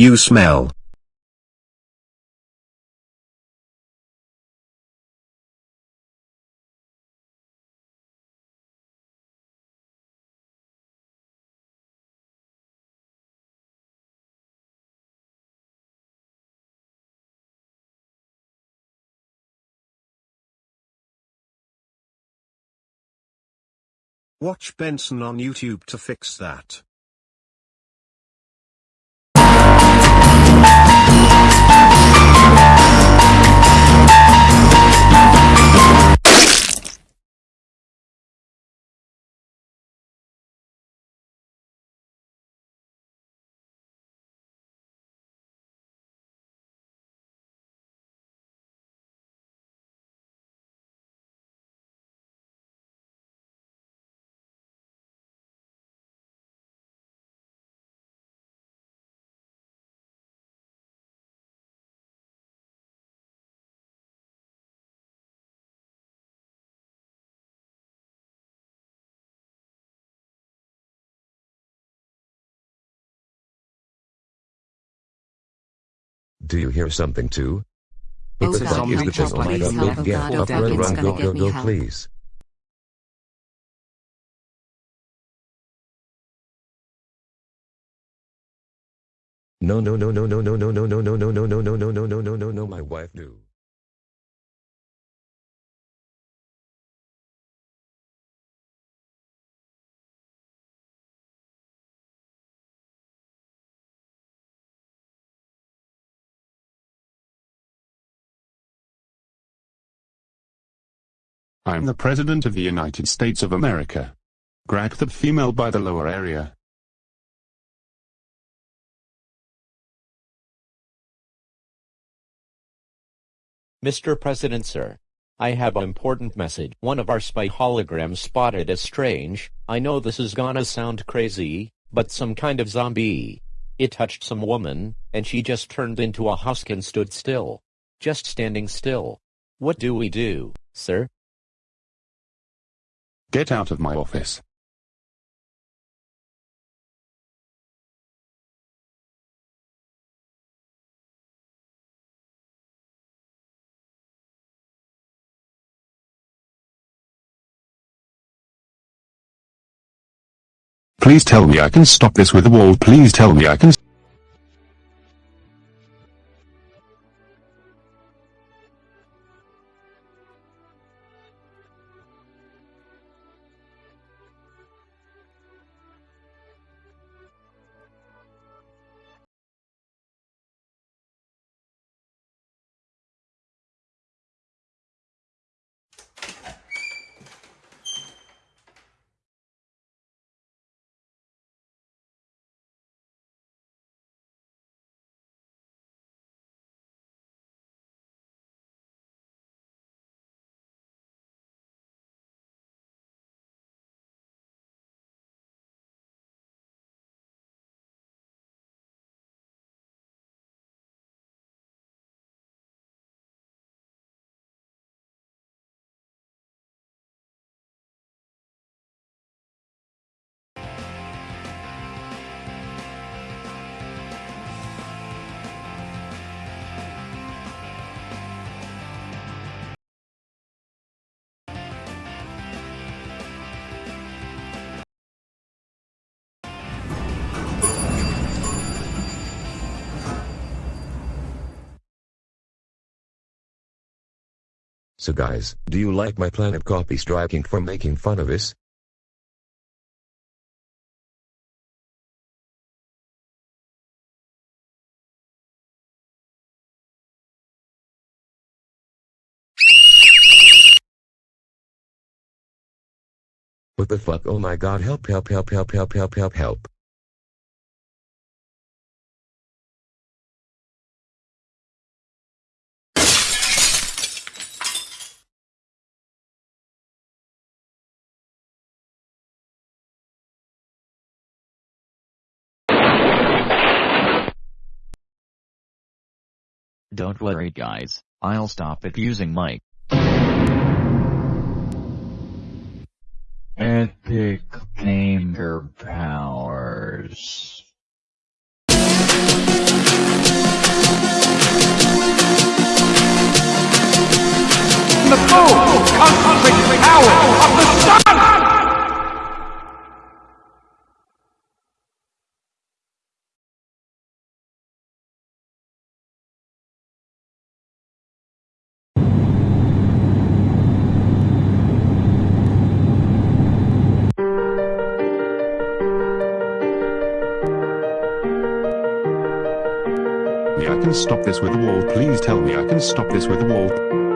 You smell. Watch Benson on YouTube to fix that. Do you hear something too? Oh What the God, is the thing? God, Oh my god, help, go, oh get God, oh up, God, run, it's run, go, go, me go, help. please. No, no, no, no, no, no, no, no, no, no, no, no, no, no, no, no, no, no, no, no, my wife knew. I'm the President of the United States of America. Grab the female by the lower area. Mr. President Sir. I have an important message. One of our spy holograms spotted as strange. I know this is gonna sound crazy, but some kind of zombie. It touched some woman, and she just turned into a husk and stood still. Just standing still. What do we do, sir? Get out of my office. Please tell me I can stop this with a wall. Please tell me I can. So guys, do you like my planet copy striking for making fun of us? What the fuck? Oh my god, help, help, help, help, help, help, help, help. Don't worry guys, I'll stop it using. Epic finger powers. I can stop this with a wall. Please tell me I can stop this with a wall.